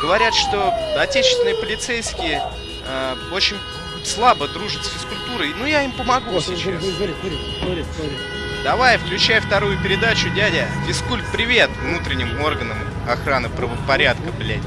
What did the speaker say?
Говорят, что отечественные полицейские э, очень слабо дружат с физкультурой. Ну, я им помогу О, сейчас. смотри, смотри, смотри, смотри, смотри. Давай, включай вторую передачу, дядя. Физкульт, привет внутренним органам охраны правопорядка, блядь.